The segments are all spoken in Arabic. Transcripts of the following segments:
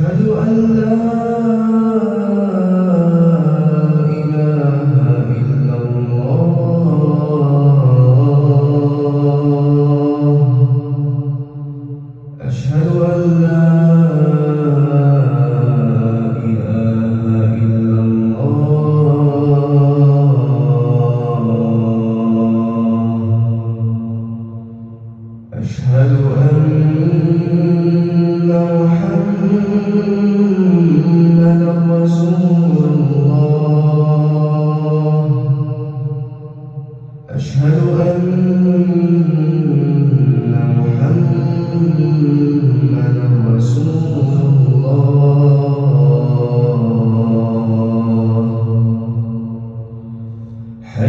أشهد أن لا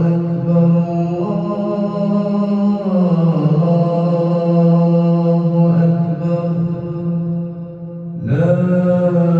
أكبر. لا